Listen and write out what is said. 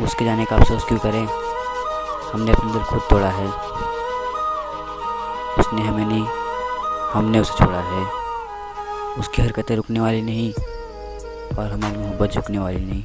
उसके जाने का अफसोस क्यों करें? हमने अपना दिल खुद तोड़ा है। उसने हमें नहीं, हमने उसे छोड़ा है। उसकी हरकतें रुकने वाली नहीं और हमारी मोहब्बत झुकने वाली नहीं।